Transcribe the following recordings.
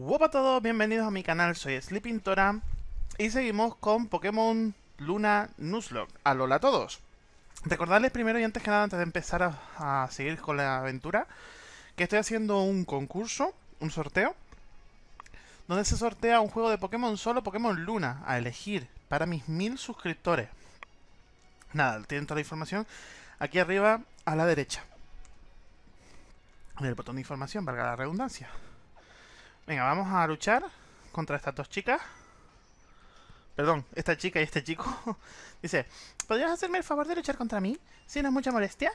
Hola a todos, bienvenidos a mi canal, soy Sleepintora y seguimos con Pokémon Luna Nuzlocke. Alola a todos. Recordarles primero y antes que nada, antes de empezar a, seguir con la aventura, que estoy haciendo un concurso, un sorteo, donde se sortea un juego de Pokémon solo Pokémon Luna a elegir para mis mil suscriptores. Nada, tienen toda la información aquí arriba a la derecha. En el botón de información, valga la redundancia. Venga, vamos a luchar contra estas dos chicas. Perdón, esta chica y este chico. Dice, ¿podrías hacerme el favor de luchar contra mí? Si no es mucha molestia.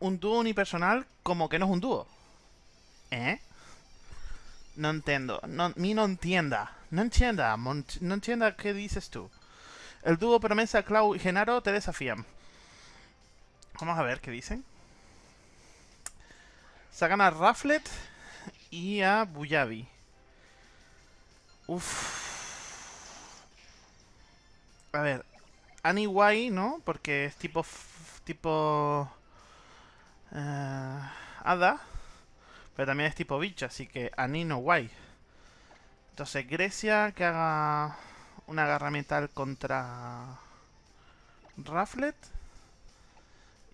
Un dúo unipersonal como que no es un dúo. ¿Eh? No entiendo. Mi no entienda. No entienda. No entienda qué dices tú. El dúo Promesa, Clau y Genaro te desafían. Vamos a ver qué dicen. Sacan a Rafflet y a Buyabi. Uff. A ver. Annie ¿no? Porque es tipo... Tipo... Uh, hada. Pero también es tipo bicho, así que Annie no guay. Entonces, Grecia que haga una garra metal contra Rafflet.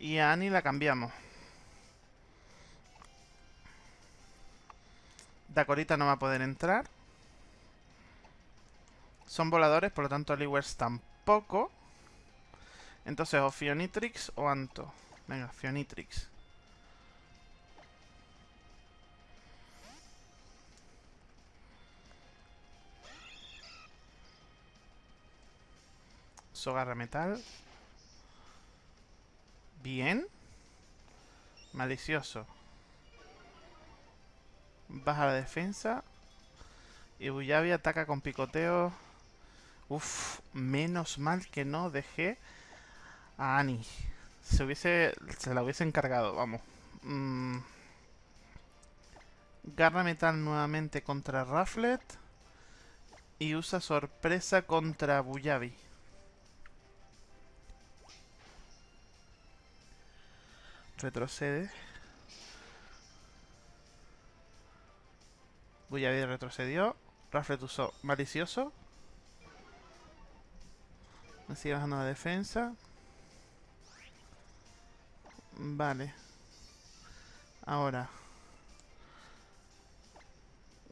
Y a Annie la cambiamos. Dacorita no va a poder entrar. Son voladores, por lo tanto Aliwers tampoco. Entonces o Fionitrix o Anto. Venga, Fionitrix. Sogarra metal. Bien. Malicioso. Baja la defensa. Y Buyabi ataca con picoteo. Uf, menos mal que no dejé a Annie. Se hubiese. Se la hubiese encargado, vamos. Mm. Garra metal nuevamente contra Rafflet. Y usa sorpresa contra Buyabi. Retrocede. Buyabi retrocedió. Rafflet usó malicioso. Me sigue bajando la defensa. Vale. Ahora.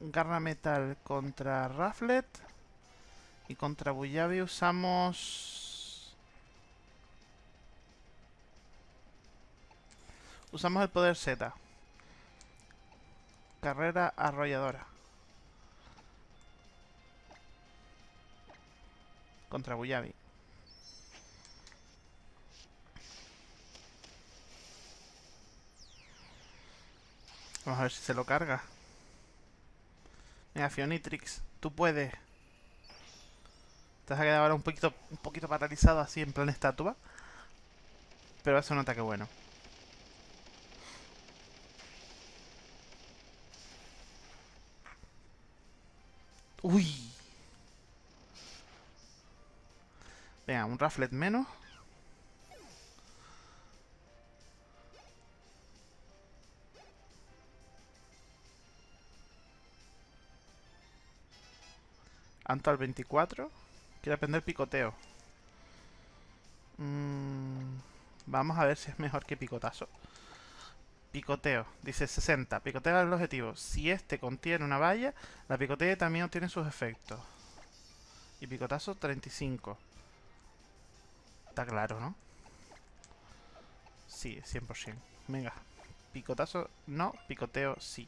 Garra metal contra Rafflet. Y contra Buyabi usamos... Usamos el poder Z. Carrera arrolladora. Contra Buyabi. Vamos a ver si se lo carga. Mira, Fionitrix, tú puedes. Te vas a quedar ahora un poquito, un poquito paralizado así en plan estatua. Pero eso un ataque bueno. Uy. Venga, un Rafflet menos. Anto al 24. Quiere aprender picoteo. Mm, vamos a ver si es mejor que picotazo. Picoteo. Dice 60. Picoteo el objetivo. Si este contiene una valla, la picoteo también obtiene sus efectos. Y picotazo 35. Está claro, ¿no? Sí, 100%. Venga. Picotazo no, picoteo sí.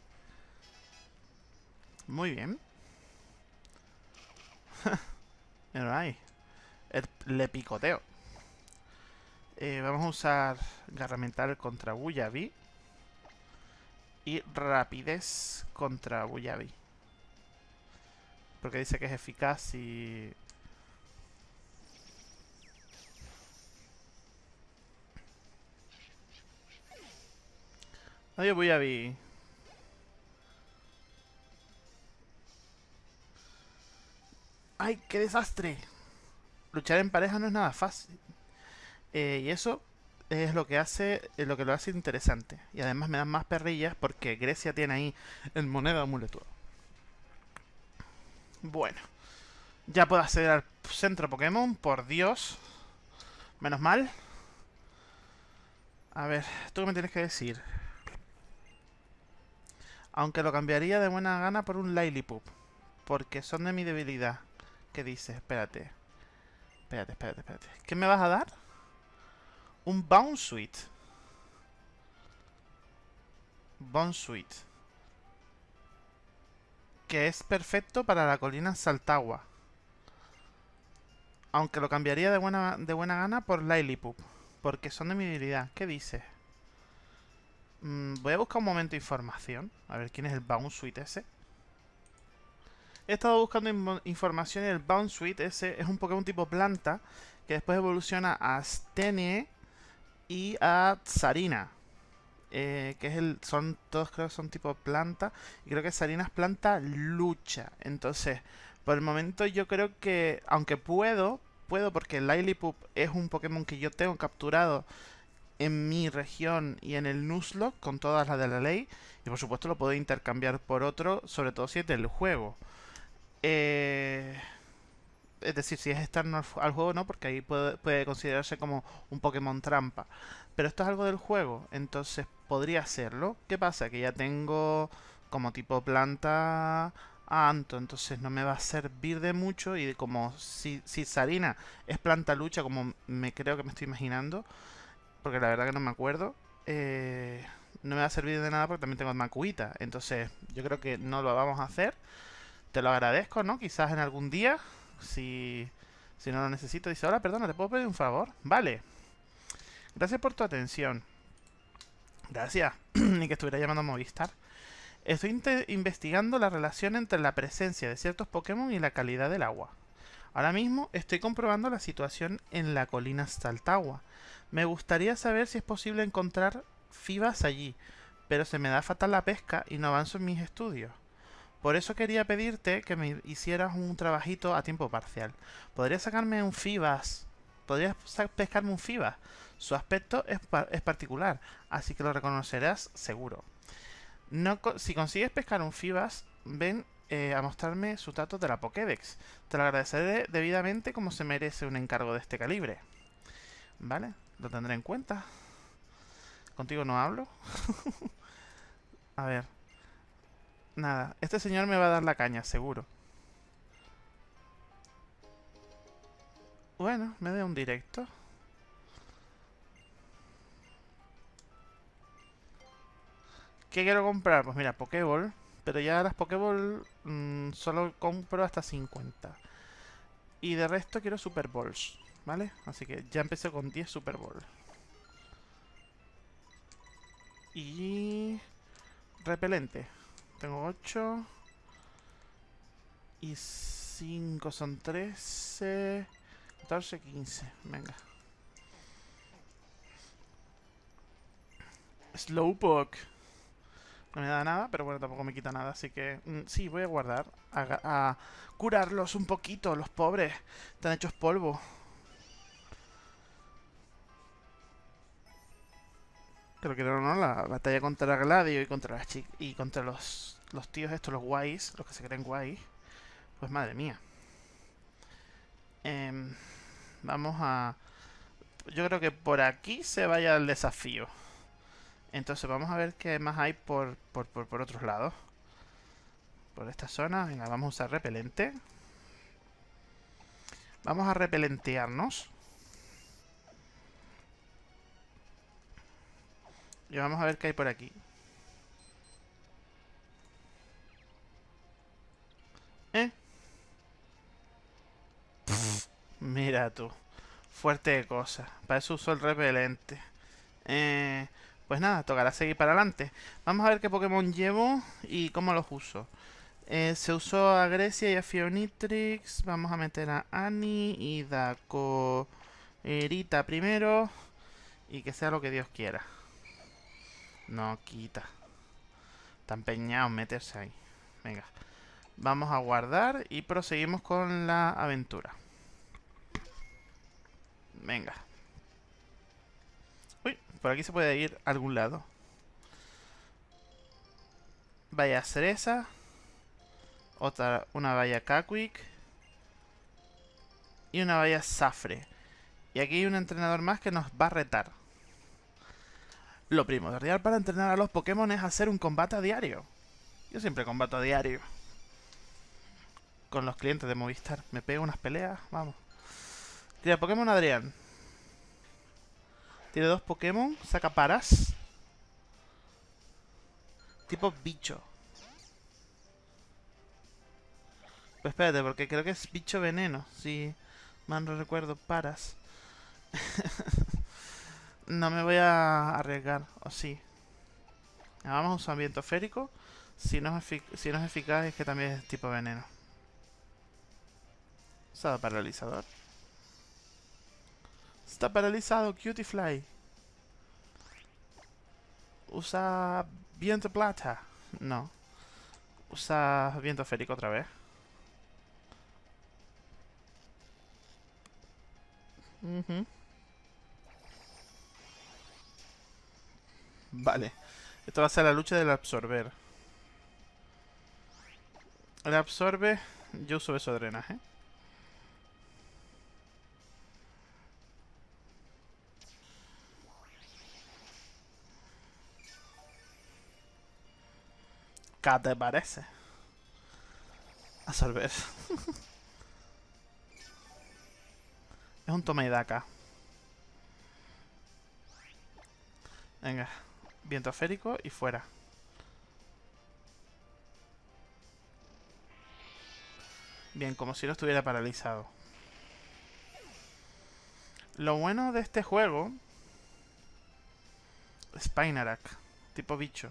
Muy bien. ahí. le picoteo. Eh, vamos a usar garra mental contra Buyabi. Y rapidez contra Buyabi. Porque dice que es eficaz y... Adiós Buyabi. ¡Ay, qué desastre! Luchar en pareja no es nada fácil. Eh, y eso es lo que hace lo que lo hace interesante. Y además me dan más perrillas porque Grecia tiene ahí el moneda amuleto. Bueno. Ya puedo acceder al centro Pokémon, por Dios. Menos mal. A ver, ¿tú qué me tienes que decir? Aunque lo cambiaría de buena gana por un Lillipup. Porque son de mi debilidad. ¿Qué dices? Espérate. Espérate, espérate, espérate. ¿Qué me vas a dar? Un Bounce Suite. Bounce Suite. Que es perfecto para la colina Saltagua. Aunque lo cambiaría de buena, de buena gana por Lillipup. Porque son de mi debilidad. ¿Qué dices? Mm, voy a buscar un momento información. A ver quién es el Bounce Suite ese. He estado buscando información y el Bounce Suite ese es un Pokémon tipo planta que después evoluciona a Stenie y a Tsarina. Eh, que es el. Son. Todos creo que son tipo planta. Y creo que Sarina es planta lucha. Entonces, por el momento yo creo que. Aunque puedo. Puedo porque Lillipup es un Pokémon que yo tengo capturado en mi región y en el Nuzlocke con todas las de la ley. Y por supuesto lo puedo intercambiar por otro, sobre todo si es del juego. Eh, es decir, si es externo al, juego, no, porque ahí puede, considerarse como un Pokémon trampa. Pero esto es algo del juego, entonces podría hacerlo. ¿Qué pasa? Que ya tengo como tipo planta Anto, entonces no me va a servir de mucho. Y como si, si Sarina es planta lucha, como me creo que me estoy imaginando, porque la verdad que no me acuerdo. Eh, no me va a servir de nada porque también tengo Makuita. Entonces, yo creo que no lo vamos a hacer. Te lo agradezco, ¿no? Quizás en algún día, si, si no lo necesito. Dice, hola, perdona, ¿te puedo pedir un favor? Vale. Gracias por tu atención. Gracias. Ni que estuviera llamando a Movistar. Estoy investigando la relación entre la presencia de ciertos Pokémon y la calidad del agua. Ahora mismo estoy comprobando la situación en la colina Staltagua. Me gustaría saber si es posible encontrar fibas allí, pero se me da fatal la pesca y no avanzo en mis estudios. Por eso quería pedirte que me hicieras un trabajito a tiempo parcial. ¿Podrías sacarme un fibas? ¿Podrías pescarme un fibas? Su aspecto es, particular, así que lo reconocerás seguro. No, si consigues pescar un fibas, ven eh, a mostrarme su trato de la Pokédex. Te lo agradeceré debidamente como se merece un encargo de este calibre. ¿Vale? Lo tendré en cuenta. Contigo no hablo. a ver. Nada. Este señor me va a dar la caña, seguro. Bueno, me da un directo. ¿Qué quiero comprar? Pues mira, Pokéball. Pero ya las Pokéball mmm, solo compro hasta 50. Y de resto quiero Super Balls, ¿vale? Así que ya empecé con 10 Super Balls. Y... Repelente. Tengo 8. Y 5 son 13. 14, 15. Venga. Slowpoke. No me da nada, pero bueno, tampoco me quita nada, así que... Mm, sí, voy a guardar. A, curarlos un poquito, los pobres. Están hechos polvo. Creo que no, no, la batalla contra Gladio y contra las y contra los, los tíos estos, los guays, los que se creen guays. Pues madre mía. Em, vamos a... Yo creo que por aquí se vaya el desafío. Entonces vamos a ver qué más hay por, por, por, otros lados. Por esta zona. Venga, vamos a usar repelente. Vamos a repelentearnos. Y vamos a ver qué hay por aquí. ¿Eh? mira tú. Fuerte de cosa. Para eso uso el repelente. Eh... Pues nada, tocará seguir para adelante. Vamos a ver qué Pokémon llevo y cómo los uso. Eh, se usó a Grecia y a Fionitrix. Vamos a meter a Annie y Daco Erita primero. Y que sea lo que Dios quiera. No quita. Está empeñado meterse ahí. Venga. Vamos a guardar y proseguimos con la aventura. Venga. Por aquí se puede ir a algún lado. Vaya cereza. Otra, una valla Kakwik. Y una valla Safre. Y aquí hay un entrenador más que nos va a retar. Lo primordial para entrenar a los Pokémon es hacer un combate a diario. Yo siempre combato a diario. Con los clientes de Movistar. Me pego unas peleas, vamos. Tira Pokémon Adrián. Tiene dos Pokémon, saca paras. Tipo bicho. Pues espérate, porque creo que es bicho veneno. Si mal no recuerdo, paras. no me voy a arriesgar, o sí. Vamos a usar viento férico. Si no, es eficaz es que también es tipo veneno. Usado paralizador. Está paralizado, Cutie Fly. Usa viento plata. No. Usa viento férico otra vez. Vale. Esto va a ser la lucha del absorber. El absorbe... Yo uso eso de drenaje. ¿Qué te parece? Absorber. es un toma y daca. Venga. Viento férico y fuera. Bien, como si no estuviera paralizado. Lo bueno de este juego... Spinarak. Tipo bicho.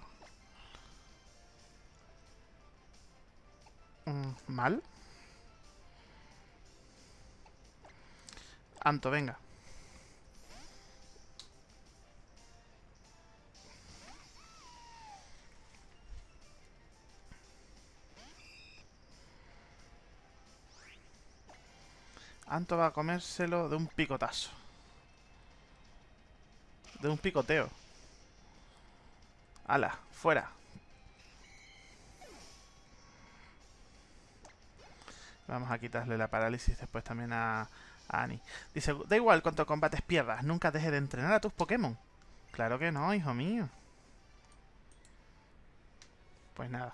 Mm, ¿Mal? Anto, venga. Anto va a comérselo de un picotazo. De un picoteo. ¡Hala! ¡Fuera! Vamos a quitarle la parálisis después también a, Annie. Dice, da igual cuánto combates pierdas, nunca dejes de entrenar a tus Pokémon. Claro que no, hijo mío. Pues nada.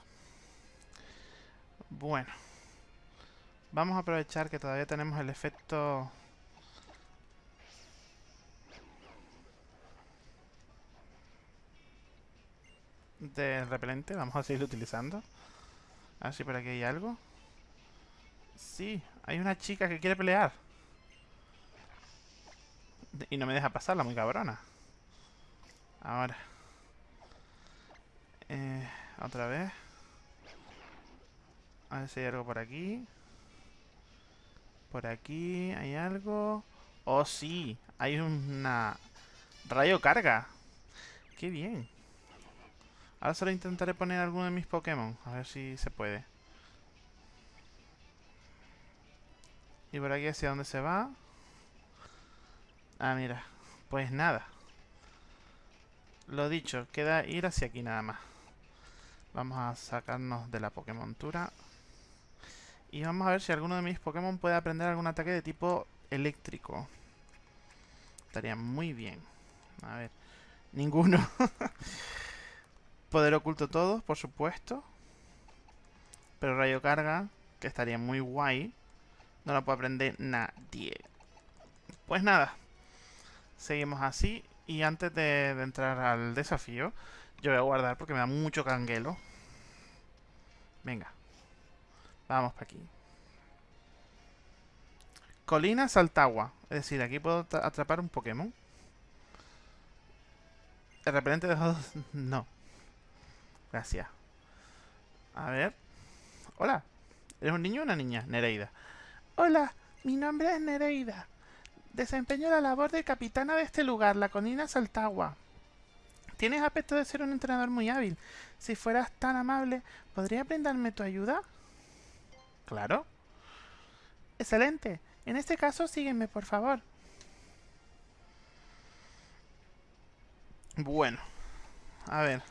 Bueno. Vamos a aprovechar que todavía tenemos el efecto... De repelente, vamos a seguir utilizando. A ver si por aquí hay algo. Sí, hay una chica que quiere pelear. Y no me deja pasarla, muy cabrona. Ahora. Eh, otra vez. A ver si hay algo por aquí. Por aquí hay algo. Oh, sí. Hay una... Rayo carga. Qué bien. Ahora solo intentaré poner alguno de mis Pokémon. A ver si se puede. Y por aquí hacia dónde se va. Ah, mira. Pues nada. Lo dicho, queda ir hacia aquí nada más. Vamos a sacarnos de la Pokémontura. Y vamos a ver si alguno de mis Pokémon puede aprender algún ataque de tipo eléctrico. Estaría muy bien. A ver. Ninguno. Poder oculto todos, por supuesto. Pero rayo carga, que estaría muy guay. No lo puede aprender nadie. Pues nada. Seguimos así. Y antes de, de entrar al desafío, yo voy a guardar porque me da mucho canguelo. Venga. Vamos para aquí. Colina Saltagua. Es decir, aquí puedo atrapar un Pokémon. ¿El repelente de No. Gracias. A ver. Hola. ¿Eres un niño o una niña? Nereida. Hola, mi nombre es Nereida. Desempeño la labor de capitana de este lugar, la colina Saltagua. Tienes aspecto de ser un entrenador muy hábil. Si fueras tan amable, ¿podrías brindarme tu ayuda? Claro. Excelente. En este caso, sígueme, por favor. Bueno. A ver.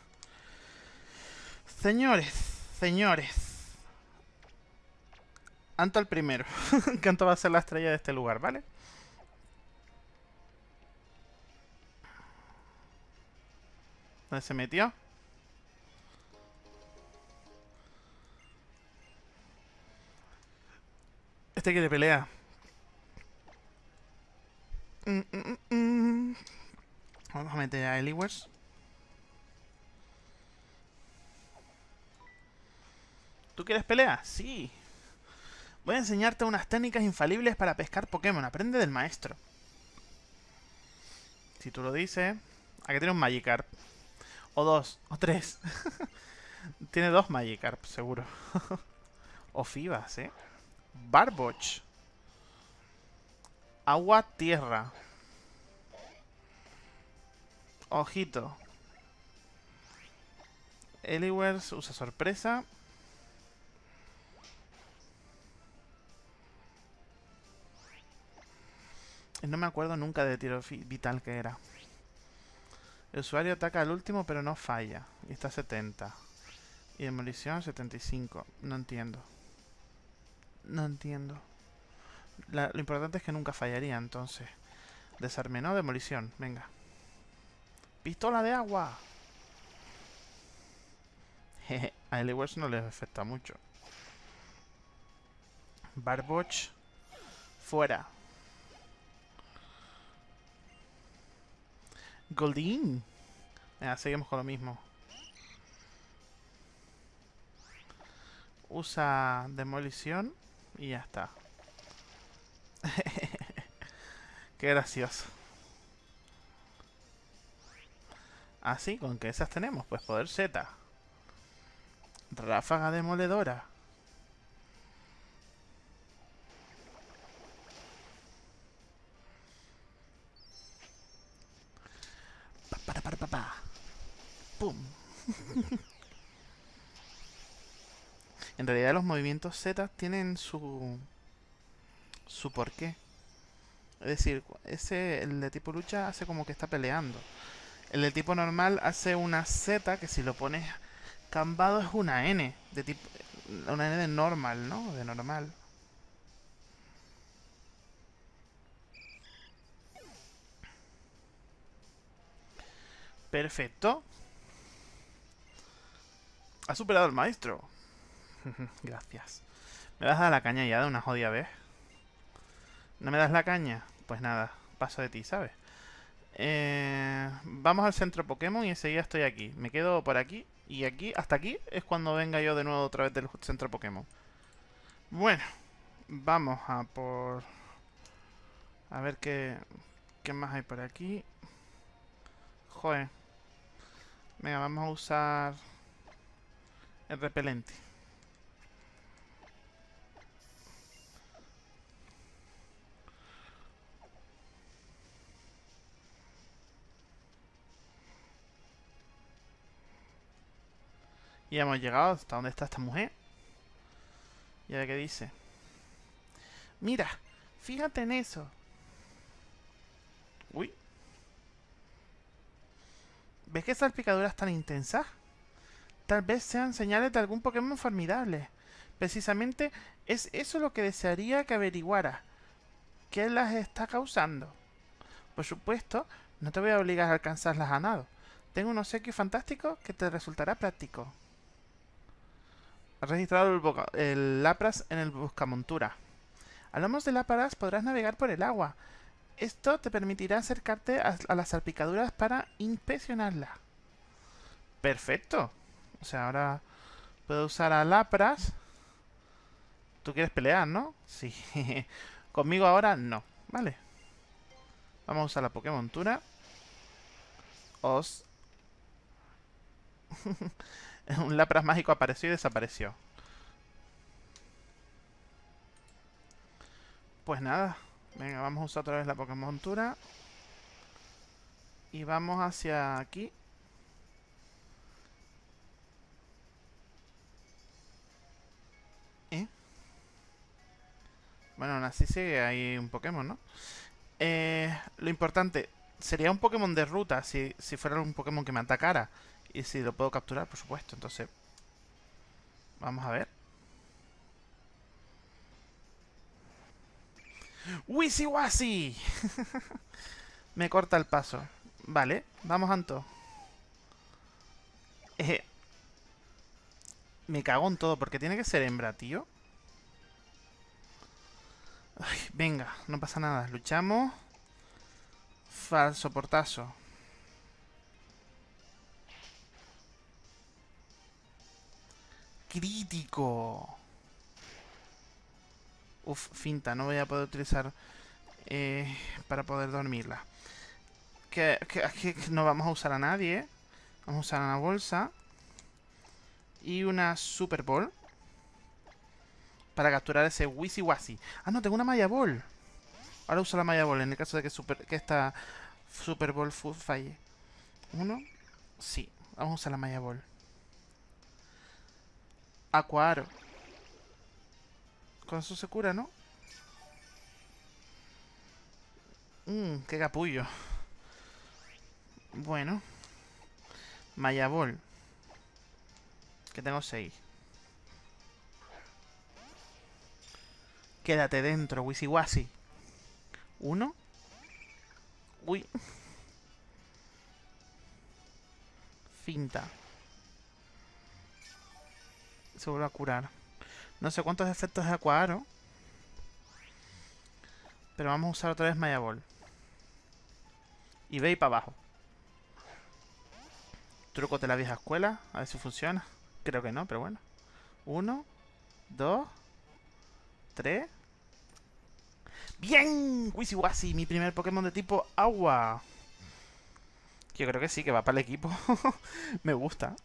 Señores, señores. Anto al primero. que Anto va a ser la estrella de este lugar, ¿vale? ¿Dónde se metió? Este quiere pelea. Vamos a meter a Eliwers. ¿Tú quieres pelea? Sí. Voy a enseñarte unas técnicas infalibles para pescar Pokémon. Aprende del maestro. Si tú lo dices... Aquí tiene un Magikarp. O dos, o tres. tiene dos Magikarp, seguro. o Fibas, ¿eh? Barboch. Agua, tierra. Ojito. Eliwers usa sorpresa. No me acuerdo nunca de tiro vital que era. El usuario ataca al último pero no falla. Y está a 70. Y demolición 75. No entiendo. No entiendo. lo importante es que nunca fallaría entonces. Desarme, ¿no? Demolición. Venga. ¡Pistola de agua! Jeje. A Eliwers no le afecta mucho. Barboch. Fuera. Goldin. Ya, seguimos con lo mismo. Usa demolición y ya está. Qué gracioso. Así, ¿con qué esas tenemos? Pues poder Z. Ráfaga demoledora. En realidad los movimientos Z tienen su... su porqué. Es decir, ese, el de tipo lucha hace como que está peleando. El de tipo normal hace una Z que si lo pones cambado es una N. De tipo, una N de normal, ¿no? De normal. Perfecto. Ha superado el maestro. Gracias. ¿Me vas a dar la caña ya de una jodida vez? ¿No me das la caña? Pues nada, paso de ti, ¿sabes? Eh, vamos al centro Pokémon y enseguida estoy aquí. Me quedo por aquí y aquí, hasta aquí, es cuando venga yo de nuevo otra vez del centro Pokémon. Bueno, vamos a por... A ver qué, qué más hay por aquí. Joder. Venga, vamos a usar el repelente. Y hemos llegado hasta donde está esta mujer. Y a ver qué dice. Mira, fíjate en eso. Uy, ¿Ves que esas picaduras tan intensas? Tal vez sean señales de algún Pokémon formidable. Precisamente es eso lo que desearía que averiguara. ¿Qué las está causando? Por supuesto, no te voy a obligar a alcanzarlas a nado. Tengo un obsequio fantástico que te resultará práctico. Registrado el, el Lapras en el buscamontura. Hablamos de Lapras, podrás navegar por el agua. Esto te permitirá acercarte a, las salpicaduras para inspeccionarlas. Perfecto. O sea, ahora puedo usar a Lapras. Tú quieres pelear, ¿no? Sí. Conmigo ahora no. Vale. Vamos a usar la Pokémon Tura. Os. Un Lapras mágico apareció y desapareció. Pues nada. Venga, vamos a usar otra vez la Pokémon montura. Y vamos hacia aquí. ¿Eh? Bueno, aún así sigue hay un Pokémon, ¿no? Eh, lo importante, sería un Pokémon de ruta si, si fuera un Pokémon que me atacara. Y si lo puedo capturar, por supuesto. Entonces, vamos a ver. ¡Wisi Me corta el paso. Vale, vamos, Anto. Eh, me cago en todo, porque tiene que ser hembra, tío. venga, no pasa nada. Luchamos. Falso portazo. Crítico. Uf, finta, no voy a poder utilizar eh, para poder dormirla. Que, que, no vamos a usar a nadie. Vamos a usar una bolsa. Y una Super Ball. Para capturar ese Wisi Wasi. Ah, no, tengo una Maya Ball. Ahora uso la Maya Ball en el caso de que, super, que esta Super Ball falle. Uno. Sí, vamos a usar la Maya Ball. Acuaro. Con eso se cura, ¿no? Mmm, qué capullo. Bueno. Mayabol. Que tengo seis. Quédate dentro, Wisiwasi. Uno. Uy. Finta. Se vuelve a curar. No sé cuántos efectos de Acuaro. Pero vamos a usar otra vez Maya Ball. Y ve y para abajo. Truco de la vieja escuela. A ver si funciona. Creo que no, pero bueno. Uno. Dos. Tres. ¡Bien! Wisiwasi, mi primer Pokémon de tipo agua. Yo creo que sí, que va para el equipo. Me gusta.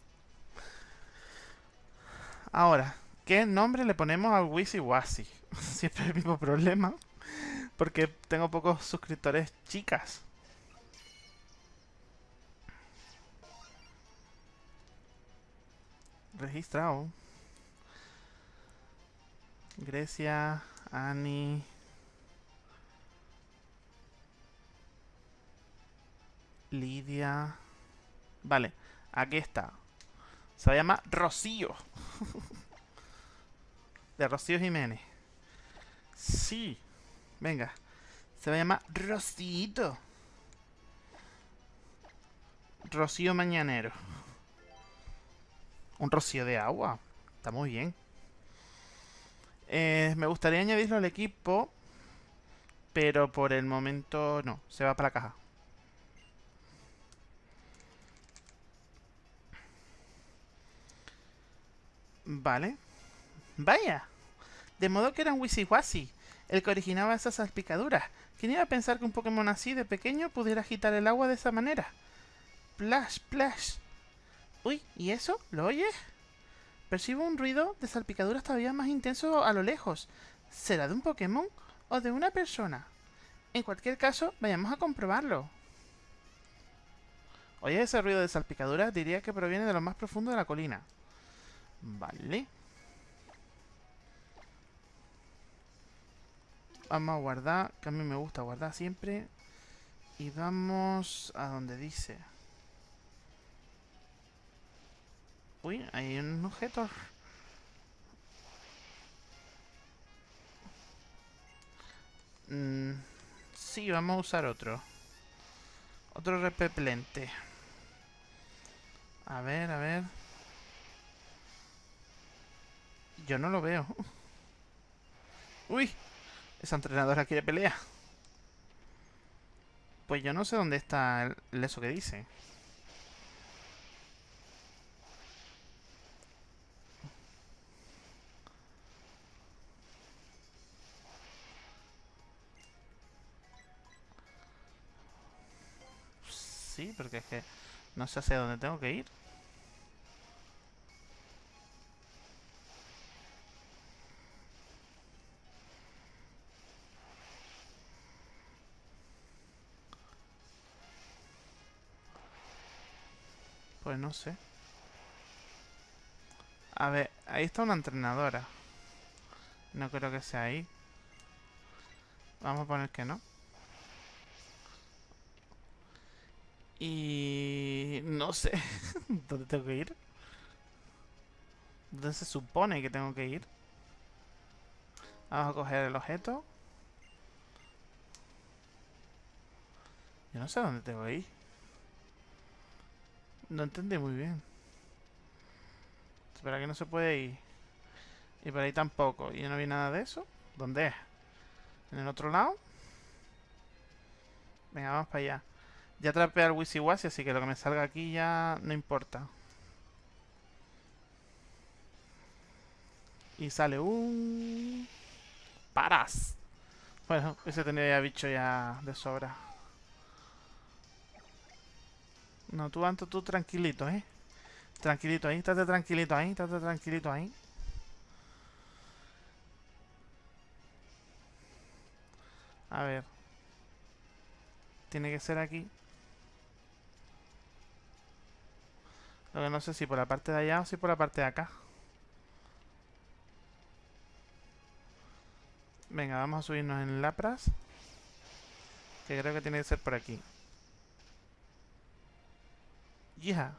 Ahora, ¿Qué nombre le ponemos al Wisi Siempre el mismo problema. Porque tengo pocos suscriptores chicas. Registrado. Grecia, Ani. Lidia. Vale, aquí está. Se llama Rocío. de Rocío Jiménez. Sí. Venga. Se va a llamar Rocito. Rocío Mañanero. Un rocío de agua. Está muy bien. Eh, me gustaría añadirlo al equipo. Pero por el momento no. Se va para la caja. Vale. Vaya. De modo que era un Wisiwasi, el que originaba esas salpicaduras. ¿Quién iba a pensar que un Pokémon así de pequeño pudiera agitar el agua de esa manera? Plash, plash. Uy, ¿y eso? ¿Lo oyes? Percibo un ruido de salpicaduras todavía más intenso a lo lejos. ¿Será de un Pokémon o de una persona? En cualquier caso, vayamos a comprobarlo. Oye, ese ruido de salpicaduras diría que proviene de lo más profundo de la colina. Vale. Vamos a guardar, que a mí me gusta guardar siempre. Y vamos a donde dice. Uy, hay un objeto. Mm, sí, vamos a usar otro. Otro repelente. A ver, a ver. Yo no lo veo. Uy, esa entrenadora quiere pelea. Pues yo no sé dónde está el, eso que dice. Sí, porque es que no sé hacia dónde tengo que ir. No sé. A ver, ahí está una entrenadora. No creo que sea ahí. Vamos a poner que no. Y... No sé. ¿Dónde tengo que ir? ¿Dónde se supone que tengo que ir? Vamos a coger el objeto. Yo no sé dónde tengo que ir. No entendí muy bien. Espera que no se puede ir. Y por ahí tampoco. Y no vi nada de eso. ¿Dónde es? ¿En el otro lado? Venga, vamos para allá. Ya atrapé al Wisiwasi, así que lo que me salga aquí ya no importa. Y sale un... ¡Paras! Bueno, ese tendría bicho ya de sobra. No, tú, Anto, tú tranquilito, ¿eh? Tranquilito ahí, estate tranquilito ahí, estate tranquilito ahí. A ver. Tiene que ser aquí. Lo que no sé si por la parte de allá o si por la parte de acá. Venga, vamos a subirnos en Lapras. Que creo que tiene que ser por aquí. ¡Hija!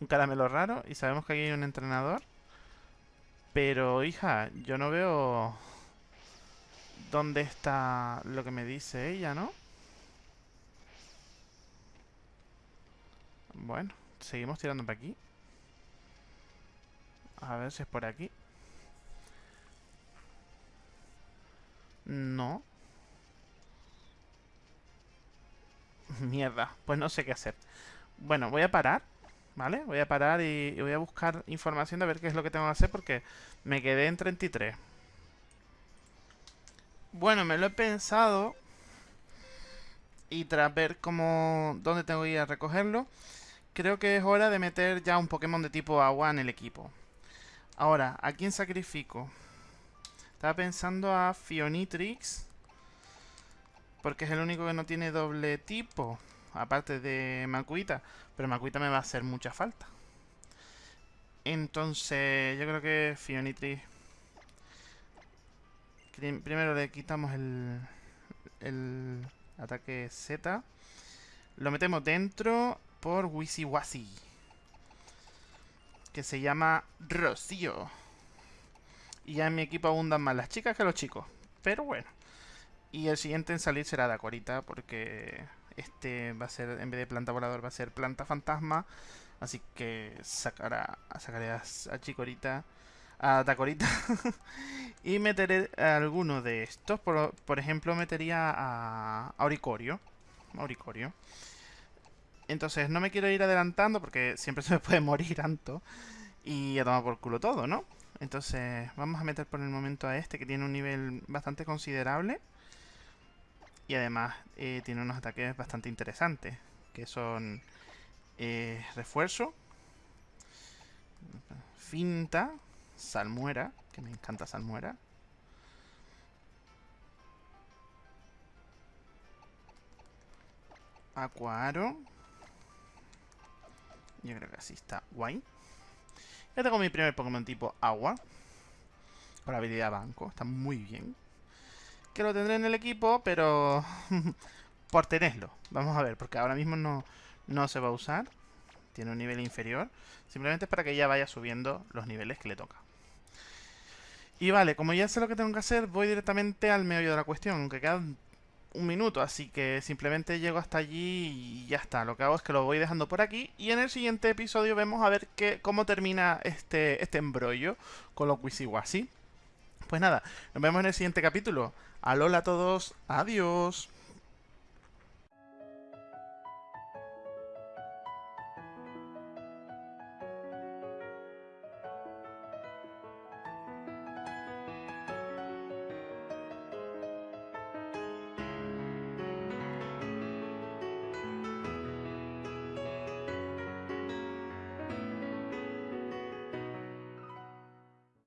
Un caramelo raro. Y sabemos que aquí hay un entrenador. Pero, hija, yo no veo... ¿Dónde está lo que me dice ella, no? Bueno, seguimos tirando para aquí. A ver si es por aquí. No. Mierda, pues no sé qué hacer. Bueno, voy a parar, ¿vale? Voy a parar y, voy a buscar información de ver qué es lo que tengo que hacer porque me quedé en 33. Bueno, me lo he pensado y tras ver cómo dónde tengo que ir a recogerlo, creo que es hora de meter ya un Pokémon de tipo agua en el equipo. Ahora, ¿a quién sacrifico? Estaba pensando a Fionitrix. Porque es el único que no tiene doble tipo. Aparte de Makuita. Pero Makuita me va a hacer mucha falta. Entonces, yo creo que Fionitrix... Primero le quitamos el, el ataque Z. Lo metemos dentro por Wisiwasi. Que se llama Rocío. Y ya en mi equipo abundan más las chicas que los chicos. Pero bueno. Y el siguiente en salir será Dacorita. Porque este va a ser, en vez de planta volador, va a ser planta fantasma. Así que sacará, sacaré a, a Chicorita, a Dacorita. y meteré alguno de estos. Por, por ejemplo, metería a Auricorio. Auricorio. Entonces no me quiero ir adelantando porque siempre se me puede morir tanto. Y a tomar por culo todo, ¿no? Entonces vamos a meter por el momento a este que tiene un nivel bastante considerable. Y además eh, tiene unos ataques bastante interesantes. Que son eh, refuerzo, finta, salmuera, que me encanta salmuera. Acuaro. Yo creo que así está guay. Ya tengo mi primer Pokémon tipo agua. Con la habilidad banco. Está muy bien. Que lo tendré en el equipo, pero... por tenerlo. Vamos a ver, porque ahora mismo no, no se va a usar. Tiene un nivel inferior. Simplemente es para que ya vaya subiendo los niveles que le toca. Y vale, como ya sé lo que tengo que hacer, voy directamente al meollo de la cuestión. Aunque quedan un minuto, así que simplemente llego hasta allí y ya está. Lo que hago es que lo voy dejando por aquí y en el siguiente episodio vemos a ver qué, cómo termina este, este embrollo con los Wisiwasi. Pues nada, nos vemos en el siguiente capítulo. Alola a todos, adiós.